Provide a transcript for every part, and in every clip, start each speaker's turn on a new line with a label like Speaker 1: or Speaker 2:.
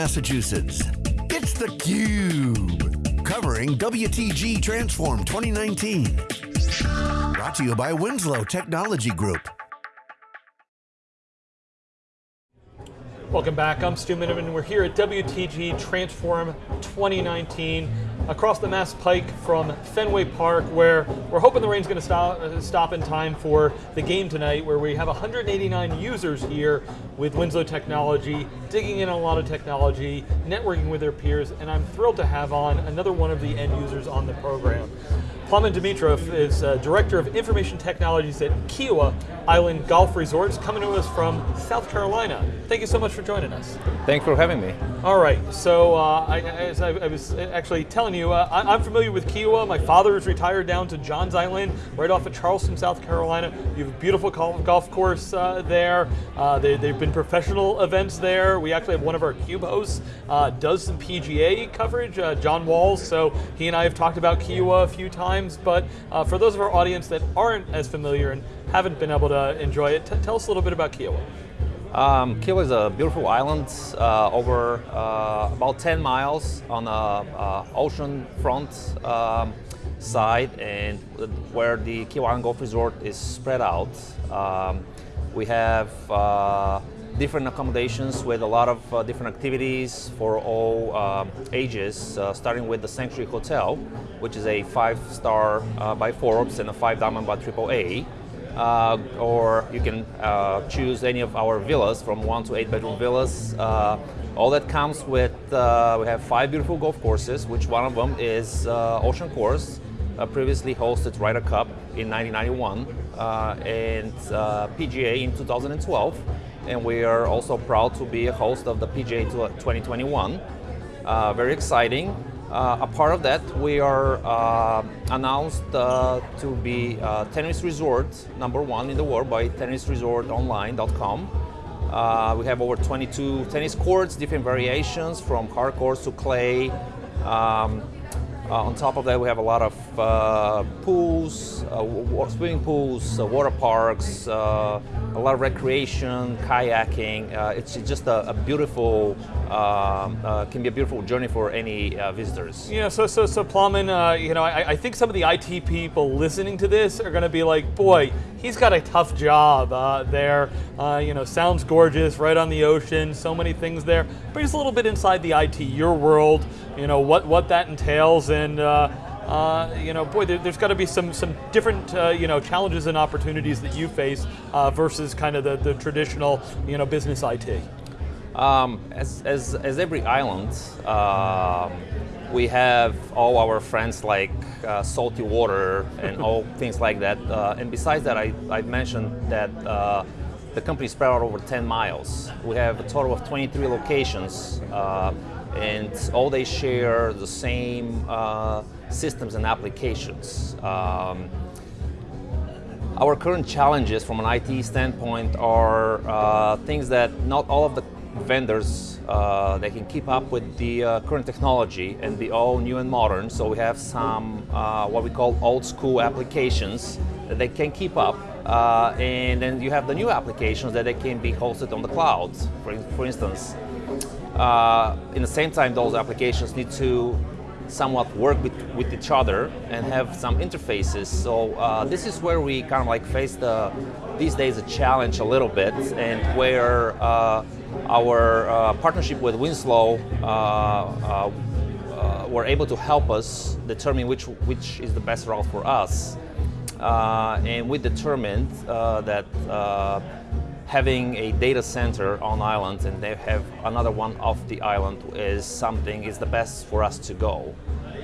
Speaker 1: Massachusetts. It's theCUBE, covering WTG Transform 2019. Brought to you by Winslow Technology Group.
Speaker 2: Welcome back, I'm Stu Miniman. We're here at WTG Transform 2019 across the Mass Pike from Fenway Park where we're hoping the rain's going to stop, uh, stop in time for the game tonight where we have 189 users here with Winslow Technology, digging in a lot of technology, networking with their peers, and I'm thrilled to have on another one of the end users on the program. Plamen Dimitrov is uh, Director of Information Technologies at Kiawah Island Golf Resorts, coming to us from South Carolina. Thank you so much for joining us.
Speaker 3: Thanks for having me.
Speaker 2: All right, so uh, I, as I, I, was actually telling you, uh, I, am familiar with Kiawah. My father is retired down to Johns Island, right off of Charleston, South Carolina. You have a beautiful golf course uh, there. Uh, they, have been professional events there. We actually have one of our CUBE hosts uh, does some PGA coverage, uh, John Walls, so he and I have talked about Kiawah a few times times, but uh, for those of our audience that aren't as familiar and haven't been able to enjoy it, tell us a little bit about Kiawah.
Speaker 3: Um, Kiawah is a beautiful island uh, over uh, about 10 miles on the uh, ocean front um, side and where the Kiawah Golf Resort is spread out. Um, we have uh, different accommodations with a lot of uh, different activities for all uh, ages, uh, starting with the Sanctuary Hotel, which is a five-star uh, by Forbes and a five-diamond by AAA. Uh, or you can uh, choose any of our villas from one to eight bedroom villas. all that comes with, we have five beautiful golf courses, which one of them is Ocean Course, previously hosted Ryder Cup in 1991 and PGA in 2012 and we are also proud to be a host of the PGA 2021. Uh, very exciting. Uh, a part of that, we are uh, announced uh, to be uh, tennis resort number one in the world by tennisresortonline.com. Uh, we have over 22 tennis courts, different variations from hard courts to clay. Um, on top of that, we have a lot of uh, pools, uh, swimming pools, uh, water parks, uh, a lot of recreation, kayaking. Uh, it's just a, a beautiful, um, can be a beautiful journey for any visitors.
Speaker 2: Yeah, so so so Plamen, you know, I, I, think some of the IT people listening to this are going to be like, boy, he's got a tough job there. you know, sounds gorgeous, right on the ocean, so many things there, but he's a little bit inside the IT, your world you know, what, what that entails and uh, uh, you know, boy, there, has got to be some some different uh, you know challenges and opportunities that you face uh, versus kind of the, the traditional you know business IT.
Speaker 3: Um, as, as, as every island, um, we have all our friends like uh, salty water and all things like that. Uh, and besides that, I, I mentioned that uh, the company spread out over 10 miles. We have a total of 23 locations and all they share the same uh, systems and applications. Um, our current challenges from an IT standpoint are uh, things that not all of the vendors uh, they can keep up with the uh, current technology and be all new and modern. So we have some uh, what we call old school applications that they can keep up. Uh, and then you have the new applications that they can be hosted on the cloud. For, for instance, uh, in the same time, those applications need to somewhat work with, with each other and have some interfaces. So uh, this is where we kind of like face the, these days a challenge a little bit and where uh, our uh, partnership with Winslow uh, uh, uh, were able to help us determine which, which is the best route for us. and we determined that having a data center on island and they have another one off the island is something is the best for us to go.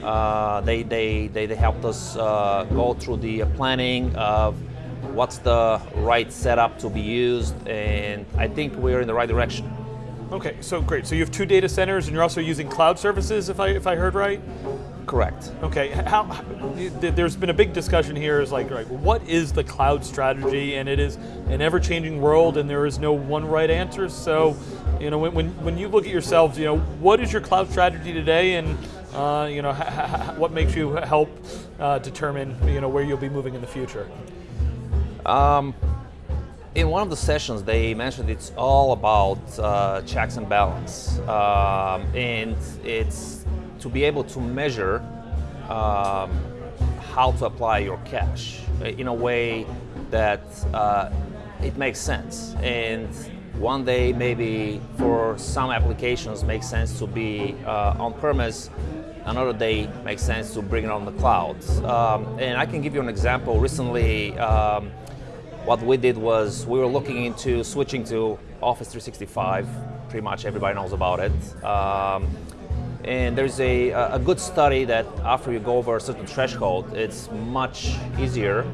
Speaker 3: Uh, they, they, they, they, helped us uh, go through the planning of what's the right setup to be used and I think we're in the right direction.
Speaker 2: Okay, so great. So you have two data centers and you're also using cloud services if I, if I heard right?
Speaker 3: Correct.
Speaker 2: Okay, how, there's been a big discussion here is like, right, what is the cloud strategy? And it is an ever-changing world and there is no one right answer. So, you know, when, when, when you look at yourselves, you know, what is your cloud strategy today and uh, you know, what makes you help uh, determine, you know, where you'll be moving in the future?
Speaker 3: Um, in one of the sessions, they mentioned it's all about uh, checks and balance, um, and it's to be able to measure um, how to apply your cash in a way that uh, it makes sense. And one day, maybe for some applications, makes sense to be uh, on premise. Another day makes sense to bring it on the cloud. Um, and I can give you an example. Recently. Um, what we did was we were looking into switching to Office 365. Pretty much everybody knows about it. Um, and there's a, a good study that after you go over a certain threshold, it's much easier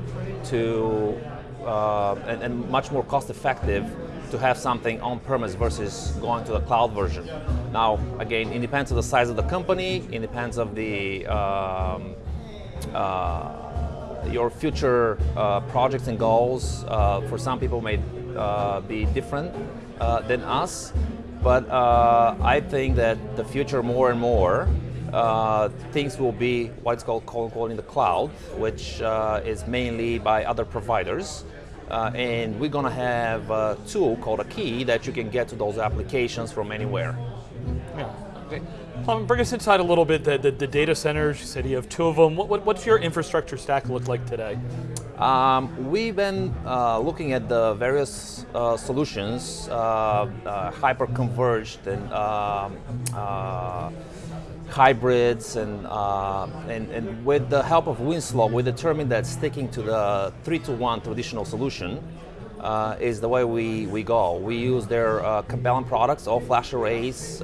Speaker 3: to uh, and, and, much more cost effective to have something on premise versus going to the cloud version. Now, again, it depends on the size of the company, it depends of the um, uh, your future uh, projects and goals uh, for some people may uh, be different uh, than us, but uh, I think that the future more and more uh, things will be what's called quote in the cloud, which is mainly by other providers. and we're going to have a tool called a key that you can get to those applications from anywhere.
Speaker 2: Yeah. Okay. Um, bring us inside a little bit. The, the, the, data centers. You said you have two of them. What, what, what's your infrastructure stack look like today?
Speaker 3: Um, we've been uh, looking at the various uh, solutions, uh, uh hyper converged and um, uh, hybrids, and, uh, and, and with the help of Winslow, we determined that sticking to the three to one traditional solution. is the way we, we go. We use their Compellent products, all flash arrays,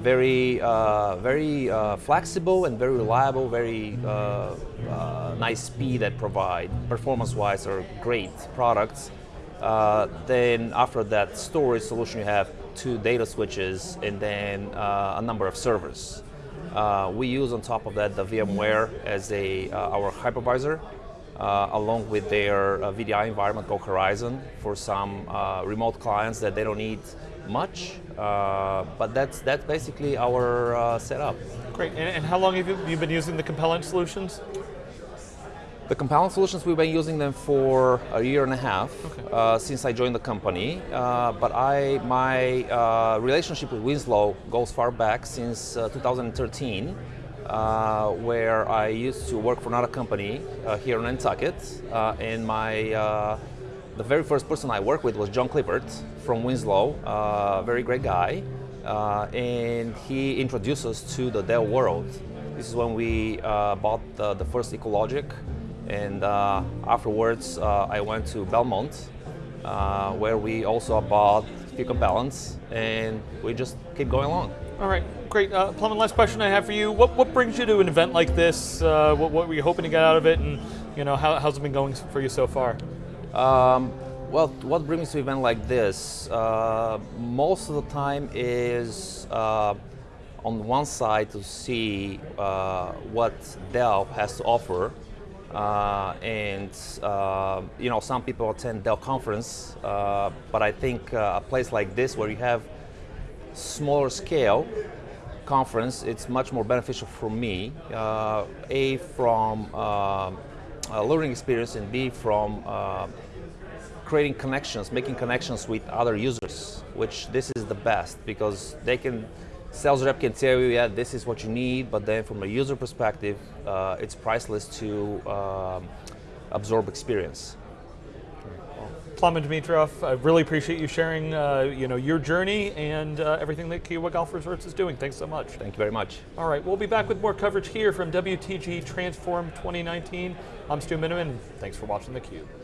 Speaker 3: very, uh, very uh, flexible and very reliable, very uh, uh nice speed that provide. Performance-wise are great products. Uh, then after that storage solution, you have two data switches and then uh, a number of servers. we use on top of that the VMware as a, our hypervisor. along with their VDI environment called Horizon for some remote clients that they don't need much, uh, but that's that's basically our uh, setup.
Speaker 2: Great. And, and, how long have you, been using the Compellent solutions?
Speaker 3: The Compellent solutions, we've been using them for a year and a half okay. uh, since I joined the company. Uh, but I, my uh, relationship with Winslow goes far back since uh, 2013. Uh, where I used to work for another company uh, here in Nantucket, uh, and my the very first person I worked with was John Clippert from Winslow, uh, very great guy, uh, and he introduced us to the Dell world. This is when we uh, bought the, the, first EqualLogic, and uh, afterwards uh, I went to Belmont, uh, where we also bought a few Compellents, and we just keep going along.
Speaker 2: All right, great. Uh, last question I have for you. What, what brings you to an event like this? what, what were you hoping to get out of it, and you know how, how's it been going for you so far?
Speaker 3: Um, well, what brings me to event like this? Uh, most of the time is uh, on one side to see uh, what Dell has to offer. Uh, and uh, you know, some people attend Dell conference, uh, but I think a place like this where you have smaller scale conference, it's much more beneficial for me. a from learning experience and B from uh, creating connections, making connections with other users, which this is the best because they can, sales rep can tell you, yeah, this is what you need, but then from a user perspective, uh, it's priceless to um, absorb experience.
Speaker 2: Plamen Dimitrov, I really appreciate you sharing uh, you know, your journey and uh, everything that Kiawah Golf Resorts is doing. Thanks so much.
Speaker 3: Thank you very much.
Speaker 2: All right, we'll be back with more coverage here from WTG Transform 2019. I'm Stu Miniman. Thanks for watching theCUBE.